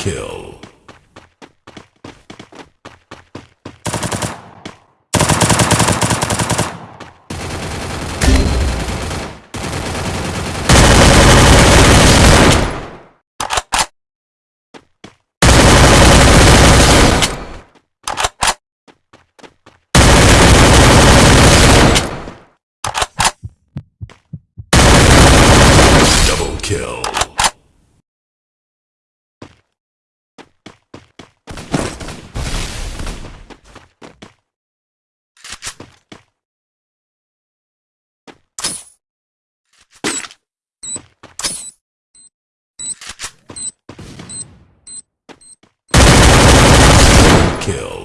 kill. Kill. Kill.